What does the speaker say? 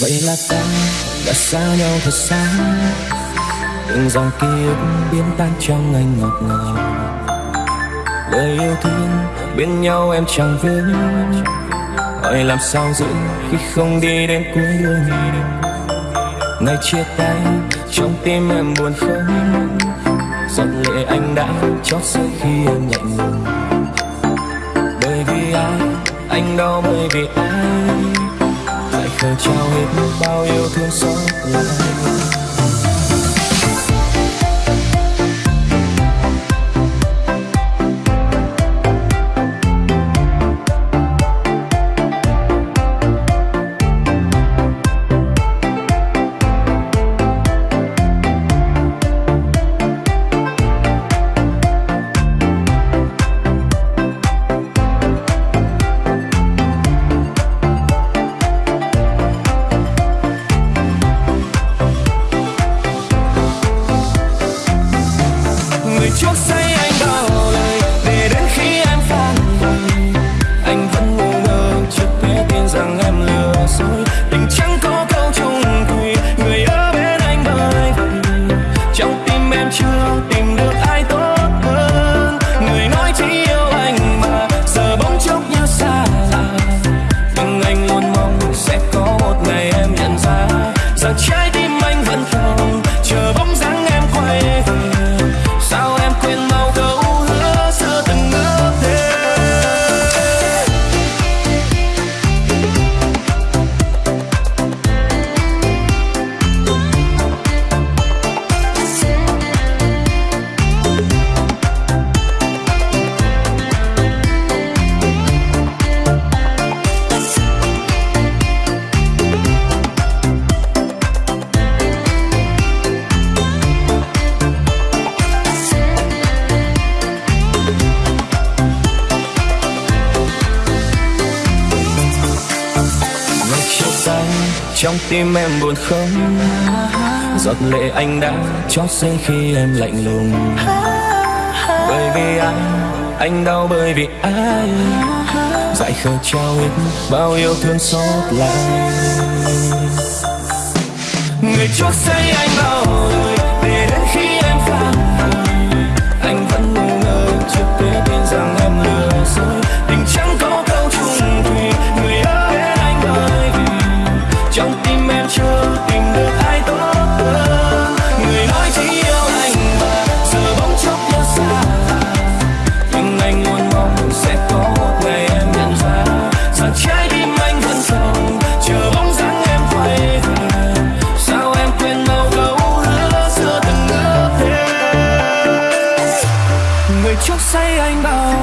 vậy là ta đã xa nhau thật xa. Từng dòng ký ức biến tan trong anh ngọt ngào. Lời yêu thương bên nhau em chẳng vướng hỏi làm sao giữ khi không đi đến cuối đường? Ngày chia tay, trong tim em buồn không? Giọt lệ anh đã chót rơi khi em lạnh lùng. Bởi vì ai anh đau bởi vì ai lời trao hết bao yêu thương xót lại. trying trong tim em buồn không? Giọt lệ anh đã chót rơi khi em lạnh lùng. Bởi vì anh anh đau bởi vì ai? Dại khờ trao hết bao yêu thương xót lại. Người chuốc say anh bao đời say anh bao